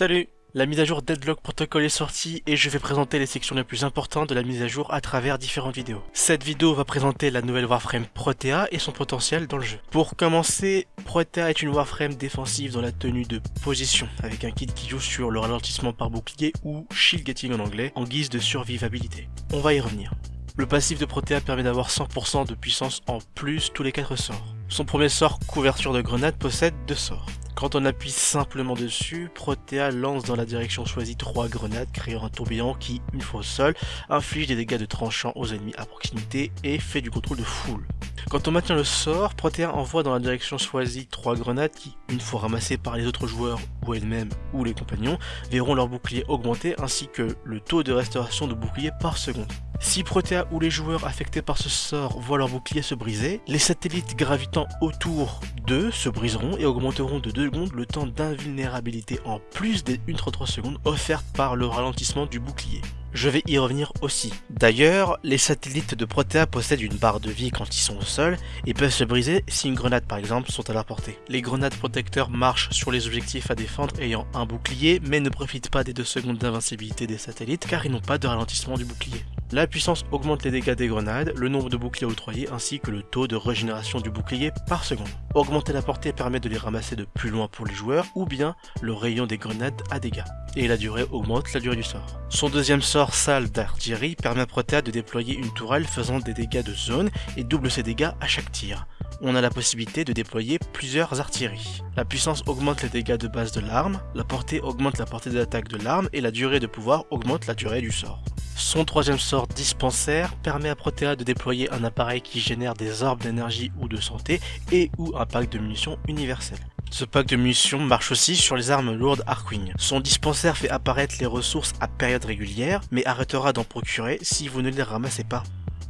Salut La mise à jour Deadlock Protocol est sortie et je vais présenter les sections les plus importantes de la mise à jour à travers différentes vidéos. Cette vidéo va présenter la nouvelle Warframe Protea et son potentiel dans le jeu. Pour commencer, Protea est une Warframe défensive dans la tenue de position, avec un kit qui joue sur le ralentissement par bouclier ou shield getting en anglais, en guise de survivabilité. On va y revenir. Le passif de Protea permet d'avoir 100% de puissance en plus tous les 4 sorts. Son premier sort, couverture de grenade, possède deux sorts. Quand on appuie simplement dessus, Protea lance dans la direction choisie trois grenades créant un tourbillon qui, une fois au sol, inflige des dégâts de tranchant aux ennemis à proximité et fait du contrôle de foule. Quand on maintient le sort, Protea envoie dans la direction choisie trois grenades qui, une fois ramassées par les autres joueurs ou elles-mêmes ou les compagnons, verront leur bouclier augmenter ainsi que le taux de restauration de bouclier par seconde. Si Protea ou les joueurs affectés par ce sort voient leur bouclier se briser, les satellites gravitant autour d'eux se briseront et augmenteront de 2 secondes le temps d'invulnérabilité en plus des 1,33 secondes offertes par le ralentissement du bouclier. Je vais y revenir aussi. D'ailleurs, les satellites de Protea possèdent une barre de vie quand ils sont au sol et peuvent se briser si une grenade par exemple sont à leur portée. Les grenades protecteurs marchent sur les objectifs à défendre ayant un bouclier mais ne profitent pas des 2 secondes d'invincibilité des satellites car ils n'ont pas de ralentissement du bouclier. La puissance augmente les dégâts des grenades, le nombre de boucliers octroyés ainsi que le taux de régénération du bouclier par seconde. Augmenter la portée permet de les ramasser de plus loin pour les joueurs ou bien le rayon des grenades à dégâts. Et la durée augmente la durée du sort. Son deuxième sort, salle d'artillerie, permet à Protea de déployer une tourelle faisant des dégâts de zone et double ses dégâts à chaque tir on a la possibilité de déployer plusieurs artilleries. La puissance augmente les dégâts de base de l'arme, la portée augmente la portée d'attaque de l'arme et la durée de pouvoir augmente la durée du sort. Son troisième sort dispensaire permet à Protea de déployer un appareil qui génère des orbes d'énergie ou de santé et ou un pack de munitions universel. Ce pack de munitions marche aussi sur les armes lourdes Arkwing. Son dispensaire fait apparaître les ressources à période régulière, mais arrêtera d'en procurer si vous ne les ramassez pas.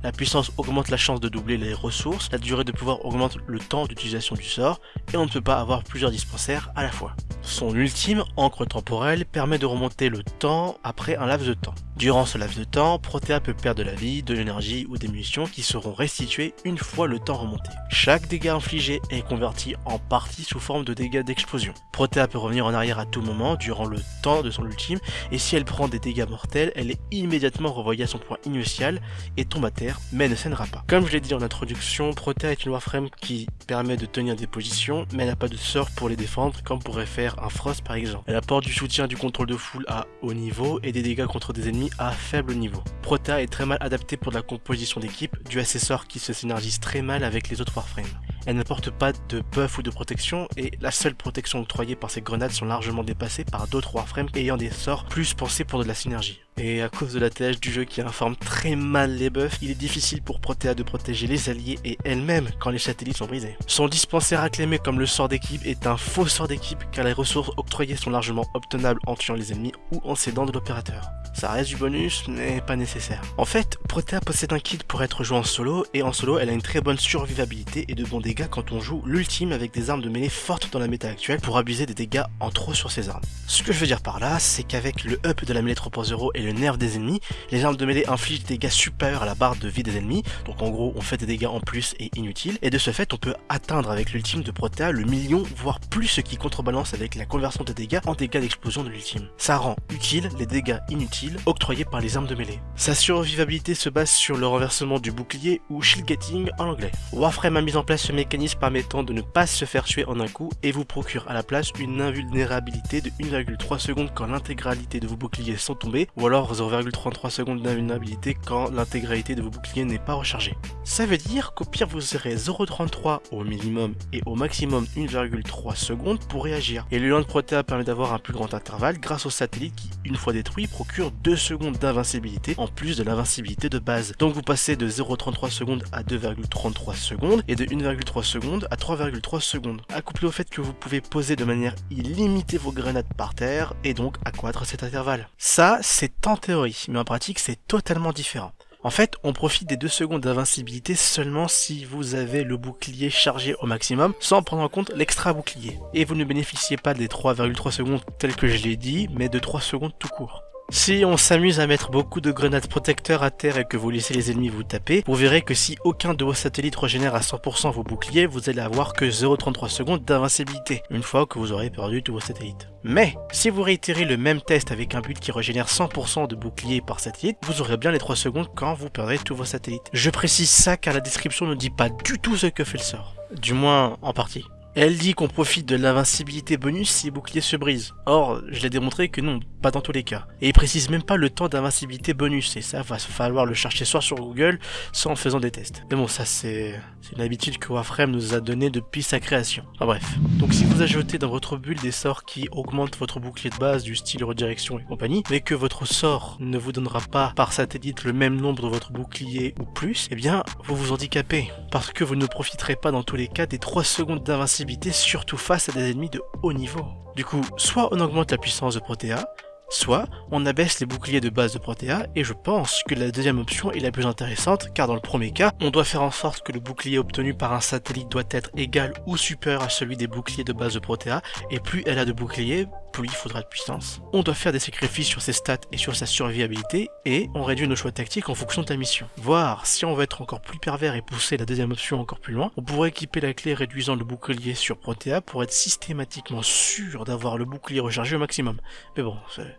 La puissance augmente la chance de doubler les ressources, la durée de pouvoir augmente le temps d'utilisation du sort, et on ne peut pas avoir plusieurs dispensaires à la fois. Son ultime, encre temporelle, permet de remonter le temps après un laps de temps. Durant ce laps de temps, Protea peut perdre de la vie, de l'énergie ou des munitions qui seront restituées une fois le temps remonté. Chaque dégât infligé est converti en partie sous forme de dégâts d'explosion. Protea peut revenir en arrière à tout moment durant le temps de son ultime et si elle prend des dégâts mortels, elle est immédiatement revoyée à son point initial et tombe à terre mais ne saignera pas. Comme je l'ai dit en introduction, Protea est une Warframe qui permet de tenir des positions mais n'a pas de sort pour les défendre comme pourrait faire un Frost par exemple. Elle apporte du soutien du contrôle de foule à haut niveau et des dégâts contre des ennemis à faible niveau. Protea est très mal adapté pour la composition d'équipe, dû à ses sorts qui se synergisent très mal avec les autres Warframes. Elle n'apporte pas de buff ou de protection et la seule protection octroyée par ces grenades sont largement dépassées par d'autres Warframes ayant des sorts plus pensés pour de la synergie. Et à cause de la TH du jeu qui informe très mal les buffs, il est difficile pour Protea de protéger les alliés et elle-même quand les satellites sont brisés. Son dispensaire acclamé comme le sort d'équipe est un faux sort d'équipe car les ressources octroyées sont largement obtenables en tuant les ennemis ou en s'aidant de l'opérateur. Ça reste du bonus, mais pas nécessaire. En fait, Protea possède un kit pour être joué en solo, et en solo, elle a une très bonne survivabilité et de bons dégâts quand on joue l'ultime avec des armes de mêlée fortes dans la méta actuelle pour abuser des dégâts en trop sur ses armes. Ce que je veux dire par là, c'est qu'avec le up de la mêlée 3.0 et le nerf des ennemis, les armes de mêlée infligent des dégâts supérieurs à la barre de vie des ennemis, donc en gros on fait des dégâts en plus et inutiles, et de ce fait on peut atteindre avec l'ultime de Protea le million, voire plus ce qui contrebalance avec la conversion des dégâts en dégâts d'explosion de l'ultime. Ça rend utile les dégâts inutiles octroyés par les armes de mêlée. Sa survivabilité se base sur le renversement du bouclier ou shield getting en anglais. Warframe a mis en place ce mécanisme permettant de ne pas se faire tuer en un coup et vous procure à la place une invulnérabilité de 1,3 secondes quand l'intégralité de vos boucliers sont tombés ou alors 0,33 secondes d'invulnérabilité quand l'intégralité de vos boucliers n'est pas rechargée. Ça veut dire qu'au pire vous aurez 0,33 au minimum et au maximum 1,3 secondes pour réagir. Et le land Protea permet d'avoir un plus grand intervalle grâce au satellite qui, une fois détruit, procure 2 secondes d'invincibilité en plus de l'invincibilité de base. Donc vous passez de 0,33 secondes à 2,33 secondes et de 1,3 secondes à 3,3 secondes. Accouplé au fait que vous pouvez poser de manière illimitée vos grenades par terre et donc accroître cet intervalle. Ça, c'est en théorie, mais en pratique, c'est totalement différent. En fait, on profite des 2 secondes d'invincibilité seulement si vous avez le bouclier chargé au maximum, sans prendre en compte l'extra bouclier. Et vous ne bénéficiez pas des 3,3 secondes telles que je l'ai dit, mais de 3 secondes tout court. Si on s'amuse à mettre beaucoup de grenades protecteurs à terre et que vous laissez les ennemis vous taper, vous verrez que si aucun de vos satellites régénère à 100% vos boucliers, vous allez avoir que 0,33 secondes d'invincibilité, une fois que vous aurez perdu tous vos satellites. Mais, si vous réitérez le même test avec un but qui régénère 100% de boucliers par satellite, vous aurez bien les 3 secondes quand vous perdrez tous vos satellites. Je précise ça car la description ne dit pas du tout ce que fait le sort. Du moins, en partie. Elle dit qu'on profite de l'invincibilité bonus si les boucliers se brisent. Or, je l'ai démontré que non, pas dans tous les cas. Et il précise même pas le temps d'invincibilité bonus, et ça va falloir le chercher soit sur Google, soit en faisant des tests. Mais bon, ça c'est une habitude que Warframe nous a donné depuis sa création. Enfin bref. Donc si vous ajoutez dans votre bulle des sorts qui augmentent votre bouclier de base du style redirection et compagnie, mais que votre sort ne vous donnera pas par satellite le même nombre de votre bouclier ou plus, eh bien vous vous handicapez. Parce que vous ne profiterez pas dans tous les cas des 3 secondes d'invincibilité surtout face à des ennemis de haut niveau. Du coup, soit on augmente la puissance de Protea, soit on abaisse les boucliers de base de Protea, et je pense que la deuxième option est la plus intéressante, car dans le premier cas, on doit faire en sorte que le bouclier obtenu par un satellite doit être égal ou supérieur à celui des boucliers de base de Protea, et plus elle a de boucliers, plus il faudra de puissance. On doit faire des sacrifices sur ses stats et sur sa survivabilité, et on réduit nos choix tactiques en fonction de la mission. Voir si on veut être encore plus pervers et pousser la deuxième option encore plus loin, on pourrait équiper la clé réduisant le bouclier sur Protea pour être systématiquement sûr d'avoir le bouclier rechargé au maximum. Mais bon, c'est...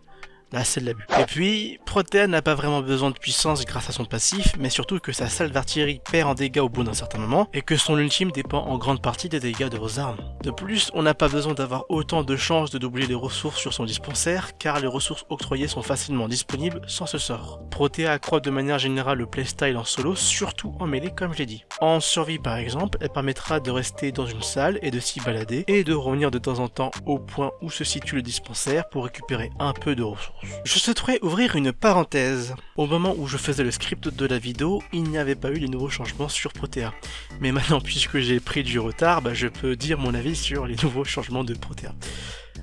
Là, c'est de l'abus. Et puis, Protea n'a pas vraiment besoin de puissance grâce à son passif, mais surtout que sa salle d'artillerie perd en dégâts au bout d'un certain moment, et que son ultime dépend en grande partie des dégâts de vos armes. De plus, on n'a pas besoin d'avoir autant de chances de doubler les ressources sur son dispensaire, car les ressources octroyées sont facilement disponibles sans ce sort. Protea accroît de manière générale le playstyle en solo, surtout en mêlée comme je l'ai dit. En survie par exemple, elle permettra de rester dans une salle et de s'y balader, et de revenir de temps en temps au point où se situe le dispensaire pour récupérer un peu de ressources. Je souhaiterais ouvrir une parenthèse. Au moment où je faisais le script de la vidéo, il n'y avait pas eu les nouveaux changements sur Protea. Mais maintenant, puisque j'ai pris du retard, bah, je peux dire mon avis sur les nouveaux changements de Protea.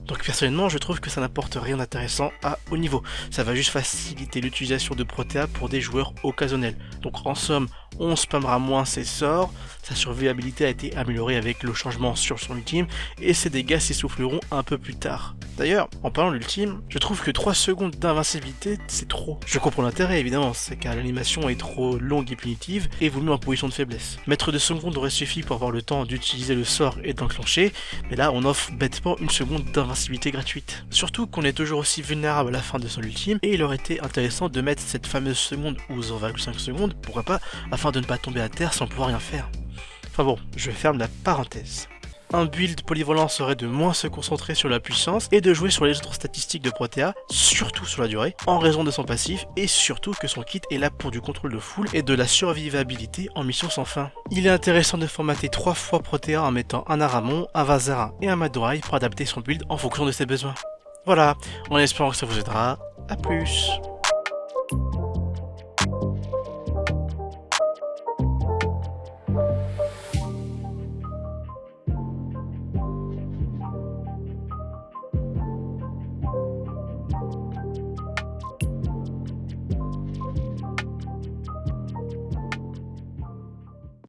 Donc personnellement, je trouve que ça n'apporte rien d'intéressant à haut niveau. Ça va juste faciliter l'utilisation de Protea pour des joueurs occasionnels. Donc en somme, on spammera moins ses sorts, sa survivabilité a été améliorée avec le changement sur son ultime, et ses dégâts s'essouffleront un peu plus tard. D'ailleurs, en parlant de l'ultime, je trouve que 3 secondes d'invincibilité, c'est trop. Je comprends l'intérêt évidemment, c'est car l'animation est trop longue et punitive, et vous met en position de faiblesse. Mettre 2 secondes aurait suffi pour avoir le temps d'utiliser le sort et d'enclencher, mais là on offre bêtement une seconde d'invincibilité Surtout qu'on est toujours aussi vulnérable à la fin de son ultime, et il aurait été intéressant de mettre cette fameuse seconde ou 0,5 secondes, pourquoi pas, afin de ne pas tomber à terre sans pouvoir rien faire. Enfin bon, je ferme la parenthèse. Un build polyvalent serait de moins se concentrer sur la puissance et de jouer sur les autres statistiques de Protea, surtout sur la durée, en raison de son passif et surtout que son kit est là pour du contrôle de foule et de la survivabilité en mission sans fin. Il est intéressant de formater trois fois Protea en mettant un Aramon, un Vazarin et un Madorai pour adapter son build en fonction de ses besoins. Voilà, en espérant que ça vous aidera, à plus